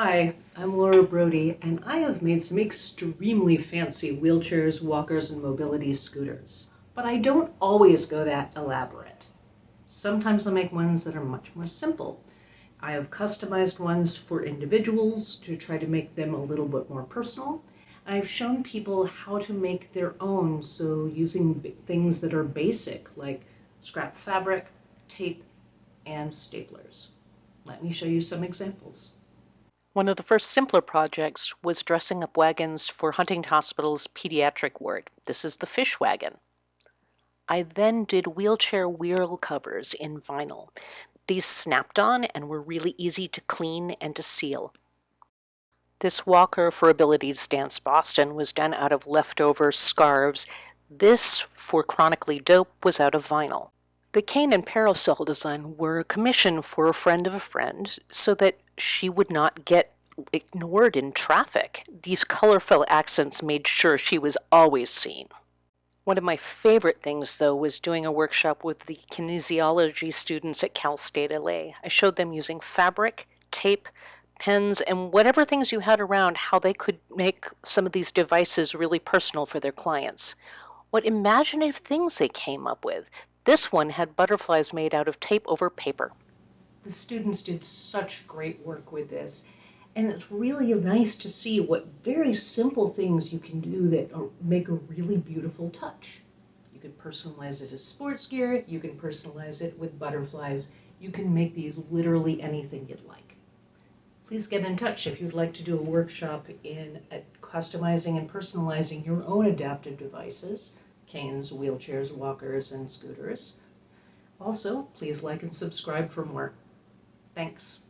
Hi, I'm Laura Brody, and I have made some extremely fancy wheelchairs, walkers, and mobility scooters. But I don't always go that elaborate. Sometimes I make ones that are much more simple. I have customized ones for individuals to try to make them a little bit more personal. I've shown people how to make their own, so using things that are basic like scrap fabric, tape, and staplers. Let me show you some examples. One of the first simpler projects was dressing up wagons for Huntington Hospital's pediatric ward. This is the fish wagon. I then did wheelchair wheel covers in vinyl. These snapped on and were really easy to clean and to seal. This walker for Abilities Dance Boston was done out of leftover scarves. This for Chronically Dope was out of vinyl. The cane and parasol design were a commission for a friend of a friend so that she would not get ignored in traffic. These colorful accents made sure she was always seen. One of my favorite things, though, was doing a workshop with the kinesiology students at Cal State LA. I showed them using fabric, tape, pens, and whatever things you had around, how they could make some of these devices really personal for their clients. What imaginative things they came up with. This one had butterflies made out of tape over paper. The students did such great work with this. And it's really nice to see what very simple things you can do that make a really beautiful touch. You can personalize it as sports gear, you can personalize it with butterflies, you can make these literally anything you'd like. Please get in touch if you'd like to do a workshop in customizing and personalizing your own adaptive devices canes, wheelchairs, walkers, and scooters. Also, please like and subscribe for more. Thanks.